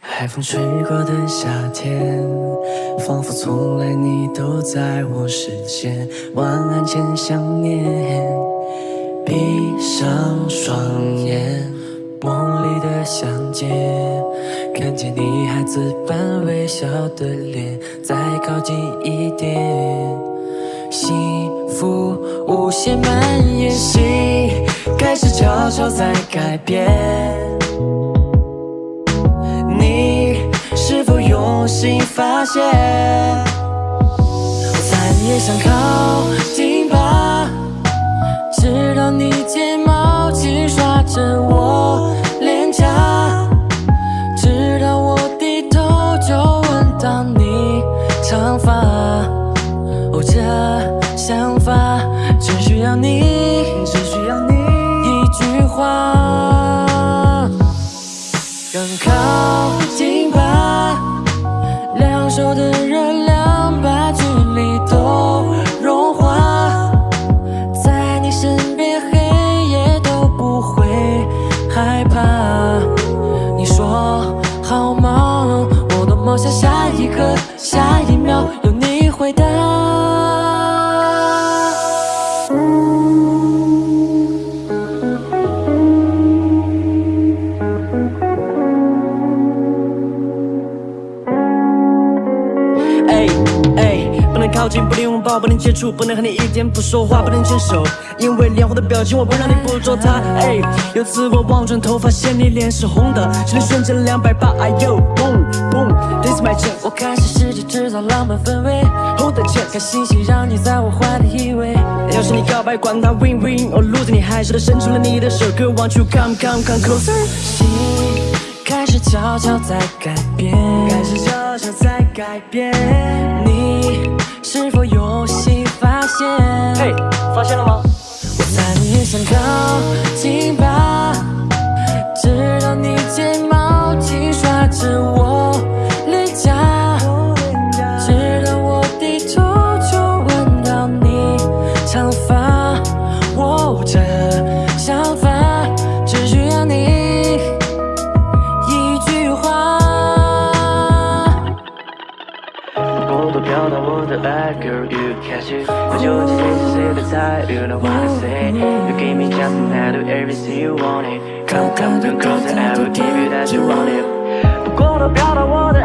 海风吹过的夏天，仿佛从来你都在我视线。晚安前想念，闭上双眼，梦里的相见，看见你孩子般微笑的脸，再靠近一点，幸福无限蔓延，心开始悄悄在改变。你是否用心发现，我再也想靠近？要你，只需要你一句话，更靠近吧。两手的热量把距离都融化，在你身边黑夜都不会害怕。你说好吗？我多么想下一刻、下一秒有你回答。靠近，不能拥抱，不能接触，不能和你一点不说话，不能牵手，因为脸红的表情我不让你捕捉它。哎，有次我望转头，发现你脸是红的，心里瞬间两百八，哎呦，boom boom，this my chance，我开始试着制造浪漫氛围，hold the chance，看星星让你在我怀里依偎。要是你告白，管他 win win or lose，你还是得伸出了你的手，girl want you come come come closer。心开始悄悄在改变，开始悄悄在改变，你。是否有新发现？嘿，发现了吗？我再也想靠近吧，飘到我的爱，Girl，you catch it。我究竟谁是谁的菜？You know what I say。You give me just a do everything you want it。Come come come closer，I will give you that you want it。不过都飘到我的爱，Girl，you。